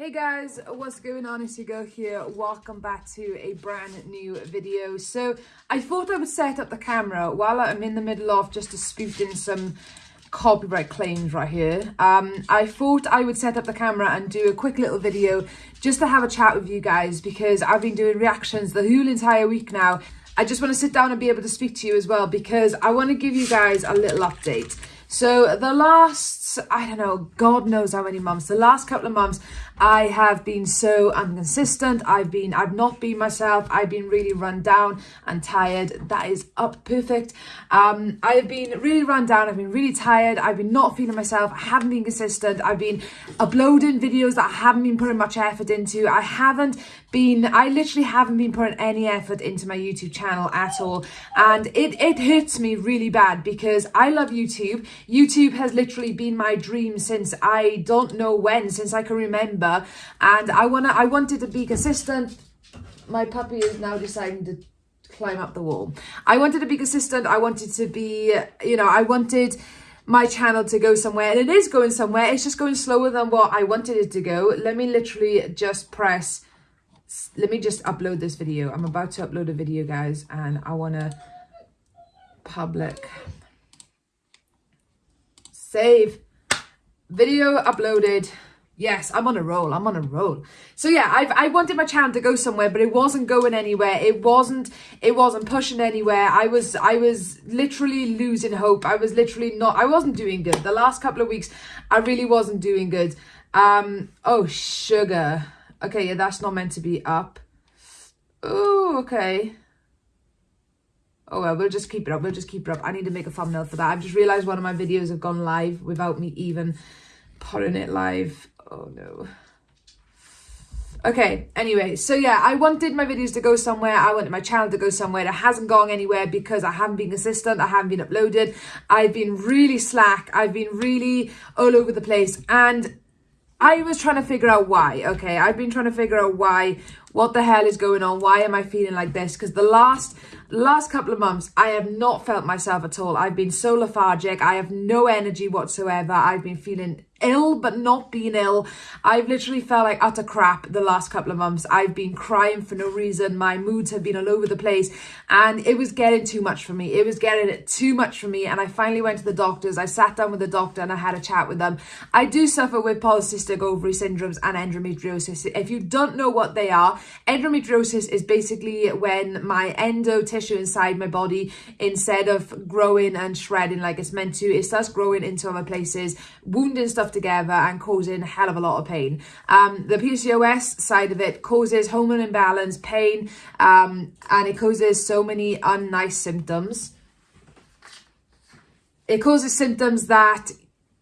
Hey guys, what's going on? It's your girl here. Welcome back to a brand new video. So I thought I would set up the camera while I'm in the middle of just disputing some copyright claims right here. Um, I thought I would set up the camera and do a quick little video just to have a chat with you guys because I've been doing reactions the whole entire week now. I just want to sit down and be able to speak to you as well because I want to give you guys a little update. So the last, I don't know, God knows how many months, the last couple of months, I have been so inconsistent. I've been, I've not been myself. I've been really run down and tired. That is up perfect. Um, I've been really run down. I've been really tired. I've been not feeling myself. I haven't been consistent. I've been uploading videos that I haven't been putting much effort into. I haven't been, I literally haven't been putting any effort into my YouTube channel at all. And it, it hurts me really bad because I love YouTube. YouTube has literally been my dream since I don't know when, since I can remember and I wanna I wanted to be consistent. My puppy is now deciding to climb up the wall. I wanted to be consistent. I wanted to be, you know, I wanted my channel to go somewhere and it is going somewhere. It's just going slower than what I wanted it to go. Let me literally just press, let me just upload this video. I'm about to upload a video guys and I want to public save video uploaded Yes, I'm on a roll. I'm on a roll. So yeah, I've, I wanted my channel to go somewhere, but it wasn't going anywhere. It wasn't, it wasn't pushing anywhere. I was, I was literally losing hope. I was literally not, I wasn't doing good. The last couple of weeks, I really wasn't doing good. Um, oh, sugar. Okay, yeah, that's not meant to be up. Oh, okay. Oh well, we'll just keep it up. We'll just keep it up. I need to make a thumbnail for that. I've just realised one of my videos have gone live without me even putting it live. Oh no. Okay, anyway, so yeah, I wanted my videos to go somewhere. I wanted my channel to go somewhere. It hasn't gone anywhere because I haven't been consistent. I haven't been uploaded. I've been really slack. I've been really all over the place. And I was trying to figure out why. Okay, I've been trying to figure out why. What the hell is going on? Why am I feeling like this? Because the last last couple of months, I have not felt myself at all. I've been so lethargic. I have no energy whatsoever. I've been feeling ill but not being ill. I've literally felt like utter crap the last couple of months. I've been crying for no reason. My moods have been all over the place and it was getting too much for me. It was getting too much for me and I finally went to the doctors. I sat down with the doctor and I had a chat with them. I do suffer with polycystic ovary syndromes and endometriosis. If you don't know what they are, endometriosis is basically when my endo tissue inside my body, instead of growing and shredding like it's meant to, it starts growing into other places, wounding stuff together and causing a hell of a lot of pain. Um, the PCOS side of it causes hormone imbalance, pain, um, and it causes so many unnice symptoms. It causes symptoms that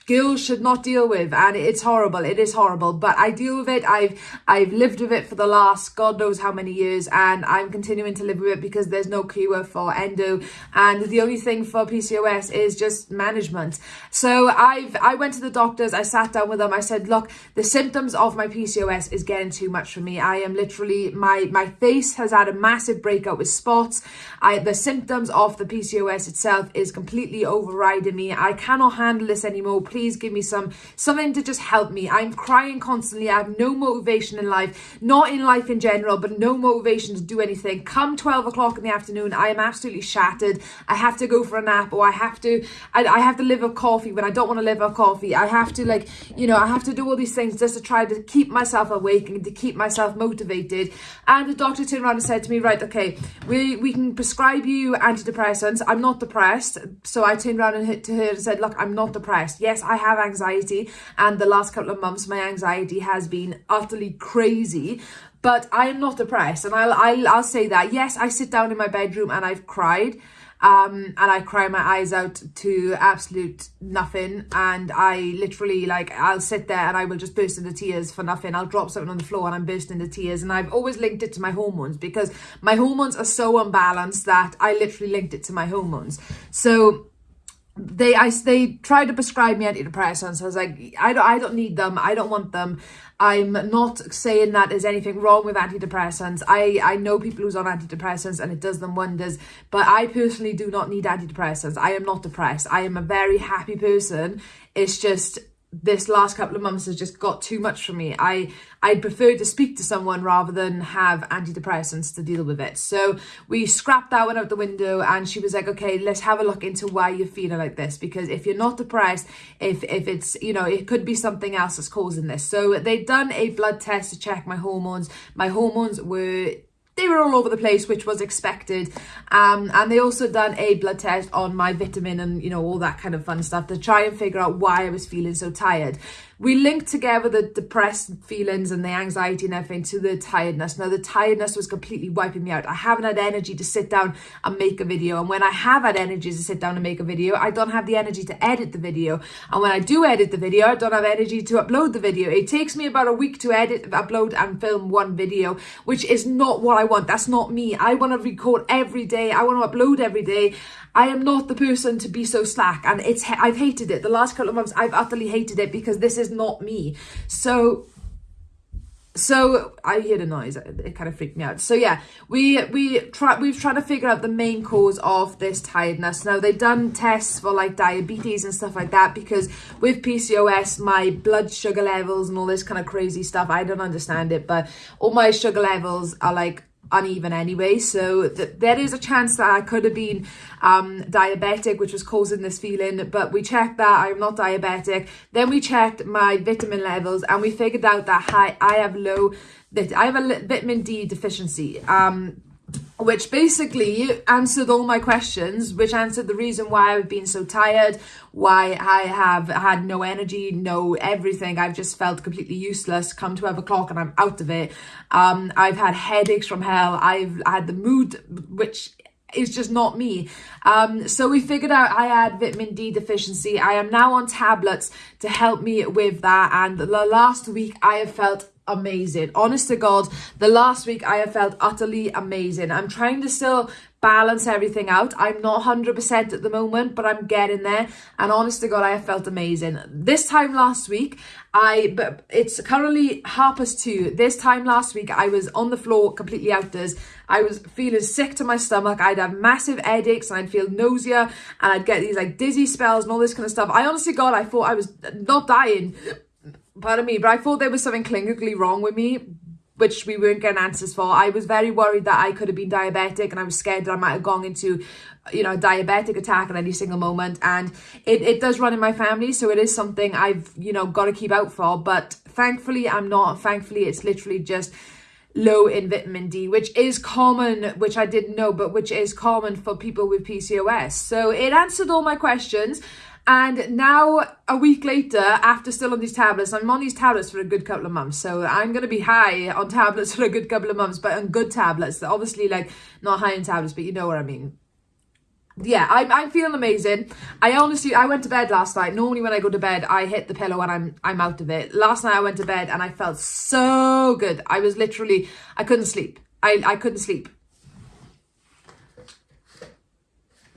girls should not deal with and it's horrible it is horrible. But i deal with it i've i've lived with it for the last god knows how many years and i'm continuing to live with it because there's no cure for endo. And the only thing for pcos is just management. So i've i went to the doctors i sat down with them i said look the symptoms of my pcos is getting too much for me. I am literally my my face has had a massive breakout with spots. I the symptoms of the pcos itself is completely overriding me. I cannot handle this anymore. Please please give me some something to just help me. I'm crying constantly. I have no motivation in life, not in life in general, but no motivation to do anything. Come 12 o'clock in the afternoon, I am absolutely shattered. I have to go for a nap or I have to, I, I have to live off coffee when I don't want to live off coffee. I have to like, you know, I have to do all these things just to try to keep myself awake and to keep myself motivated. And the doctor turned around and said to me, right, okay, we, we can prescribe you antidepressants. I'm not depressed. So I turned around and hit to her and said, look, I'm not depressed. Yes, I have anxiety and the last couple of months my anxiety has been utterly crazy. But I am not depressed and I'll, I'll, I'll say that. Yes I sit down in my bedroom and I've cried um, and I cry my eyes out to absolute nothing. And I literally like I'll sit there and I will just burst into tears for nothing. I'll drop something on the floor and I'm bursting into tears. And I've always linked it to my hormones because my hormones are so unbalanced that I literally linked it to my hormones. So they I they tried to prescribe me antidepressants. I was like, I don't I don't need them. I don't want them. I'm not saying that there's anything wrong with antidepressants. I, I know people who's on antidepressants and it does them wonders, but I personally do not need antidepressants. I am not depressed. I am a very happy person. It's just this last couple of months has just got too much for me. I I'd prefer to speak to someone rather than have antidepressants to deal with it. So we scrapped that one out the window and she was like, okay, let's have a look into why you're feeling like this. Because if you're not depressed, if if it's, you know, it could be something else that's causing this. So they'd done a blood test to check my hormones. My hormones were they were all over the place, which was expected. Um, and they also done a blood test on my vitamin and, you know, all that kind of fun stuff to try and figure out why I was feeling so tired we linked together the depressed feelings and the anxiety and everything to the tiredness. Now, the tiredness was completely wiping me out. I haven't had energy to sit down and make a video. And when I have had energy to sit down and make a video, I don't have the energy to edit the video. And when I do edit the video, I don't have energy to upload the video. It takes me about a week to edit, upload, and film one video, which is not what I want. That's not me. I want to record every day. I want to upload every day. I am not the person to be so slack and it's I've hated it the last couple of months I've utterly hated it because this is not me. So so I hear the noise. It kind of freaked me out. So yeah we we try we've tried to figure out the main cause of this tiredness. Now they've done tests for like diabetes and stuff like that because with PCOS my blood sugar levels and all this kind of crazy stuff I don't understand it but all my sugar levels are like uneven anyway so th- there is a chance that I could have been um, diabetic which was causing this feeling but we checked that I'm not diabetic. Then we checked my vitamin levels and we figured out that I, I have low that I have a vitamin D deficiency. Um, which basically answered all my questions, which answered the reason why I've been so tired, why I have had no energy, no everything. I've just felt completely useless. Come 12 o'clock and I'm out of it. Um, I've had headaches from hell. I've had the mood, which is just not me. Um, so we figured out I had vitamin D deficiency. I am now on tablets to help me with that. And the last week I have felt amazing. Honest to God, the last week I have felt utterly amazing. I'm trying to still balance everything out. I'm not 100% at the moment, but I'm getting there. And honest to God, I have felt amazing. This time last week, I, but it's currently half past two. This time last week, I was on the floor completely outdoors. I was feeling sick to my stomach. I'd have massive headaches and I'd feel nausea and I'd get these like dizzy spells and all this kind of stuff. I honestly, God, I thought I was not dying pardon me, but I thought there was something clinically wrong with me, which we weren't getting answers for. I was very worried that I could have been diabetic and I was scared that I might have gone into, you know, a diabetic attack at any single moment. And it, it does run in my family, so it is something I've, you know, got to keep out for. But thankfully, I'm not. Thankfully, it's literally just low in vitamin D, which is common, which I didn't know, but which is common for people with PCOS. So it answered all my questions. And now, a week later, after still on these tablets, I'm on these tablets for a good couple of months. So I'm going to be high on tablets for a good couple of months, but on good tablets. Obviously, like, not high in tablets, but you know what I mean. Yeah, I'm, I'm feeling amazing. I honestly, I went to bed last night. Normally when I go to bed, I hit the pillow and I'm, I'm out of it. Last night I went to bed and I felt so good. I was literally, I couldn't sleep. I, I couldn't sleep.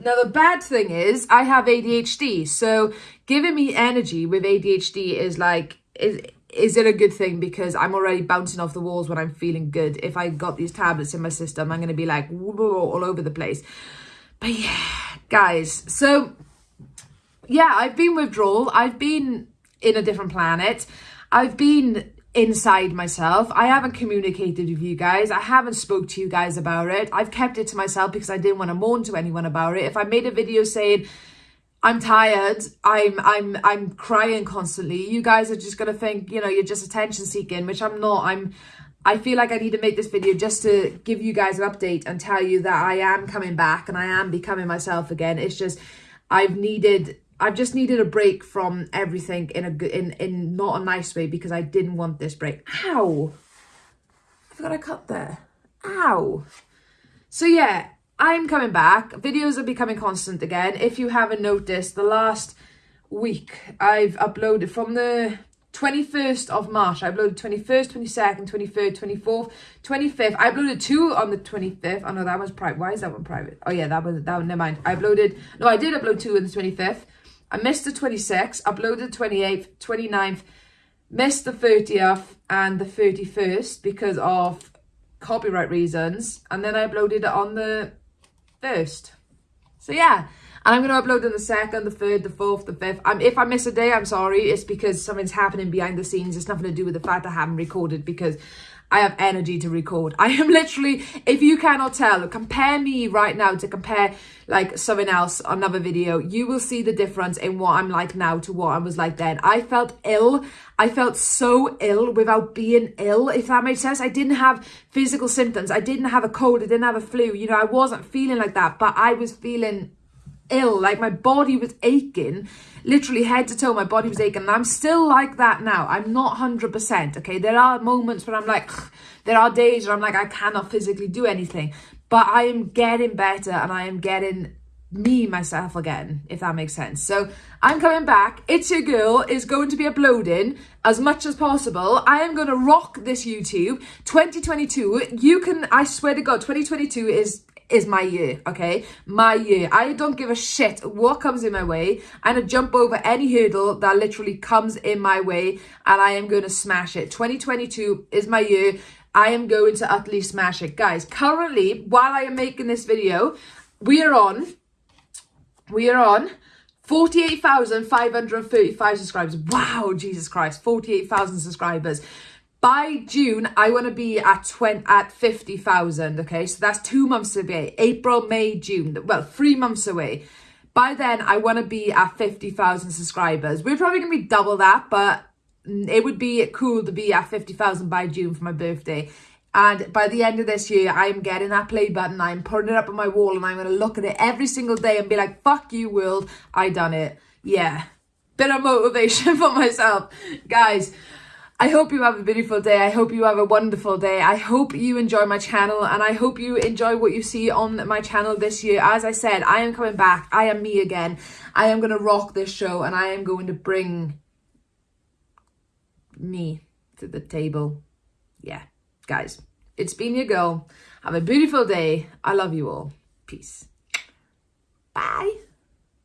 Now, the bad thing is I have ADHD. So giving me energy with ADHD is like, is, is it a good thing? Because I'm already bouncing off the walls when I'm feeling good. If I got these tablets in my system, I'm going to be like all over the place. But yeah, guys. So yeah, I've been withdrawal. I've been in a different planet. I've been inside myself. I haven't communicated with you guys. I haven't spoke to you guys about it. I've kept it to myself because I didn't want to moan to anyone about it. If I made a video saying I'm tired, I'm I'm I'm crying constantly, you guys are just gonna think, you know, you're just attention seeking, which I'm not. I'm I feel like I need to make this video just to give you guys an update and tell you that I am coming back and I am becoming myself again. It's just I've needed I've just needed a break from everything in a good, in, in not a nice way because I didn't want this break. Ow! I forgot I cut there. Ow! So yeah, I'm coming back. Videos are becoming constant again. If you haven't noticed, the last week I've uploaded from the 21st of March. I uploaded 21st, 22nd, 23rd, 24th, 25th. I uploaded two on the 25th. Oh no, that was private. Why is that one private? Oh yeah, that was, that one, never mind. I uploaded, no, I did upload two on the 25th. I missed the 26th, uploaded 28th, 29th, missed the 30th and the 31st because of copyright reasons. And then I uploaded it on the 1st. So yeah, And I'm going to upload on the second, the third, the fourth, the fifth. Um, if I miss a day, I'm sorry. It's because something's happening behind the scenes. It's nothing to do with the fact I haven't recorded because I have energy to record. I am literally, if you cannot tell, compare me right now to compare like something else, another video, you will see the difference in what I'm like now to what I was like then. I felt ill. I felt so ill without being ill, if that makes sense. I didn't have physical symptoms. I didn't have a cold. I didn't have a flu. You know, I wasn't feeling like that, but I was feeling ill. Like my body was aching, literally head to toe, my body was aching. And I'm still like that now. I'm not 100%. Okay. There are moments where I'm like, there are days where I'm like, I cannot physically do anything. But I am getting better and I am getting me myself again if that makes sense so i'm coming back it's your girl is going to be uploading as much as possible i am going to rock this youtube 2022 you can i swear to god 2022 is is my year, okay? My year. I don't give a shit what comes in my way. I'm going to jump over any hurdle that literally comes in my way and I am going to smash it. 2022 is my year. I am going to utterly smash it. Guys, currently, while I am making this video, we are on, we are on 48,535 subscribers. Wow, Jesus Christ, 48,000 subscribers by June, I want to be at 20, at 50,000, okay? So that's two months away. April, May, June. Well, three months away. By then, I want to be at 50,000 subscribers. We're probably going to be double that, but mm, it would be cool to be at 50,000 by June for my birthday. And by the end of this year, I'm getting that play button. I'm putting it up on my wall and I'm going to look at it every single day and be like, fuck you, world. I done it. Yeah. Bit of motivation for myself. Guys, I hope you have a beautiful day. I hope you have a wonderful day. I hope you enjoy my channel and I hope you enjoy what you see on my channel this year. As I said, I am coming back. I am me again. I am going to rock this show and I am going to bring me to the table. Yeah, guys, it's been your girl. Have a beautiful day. I love you all. Peace. Bye.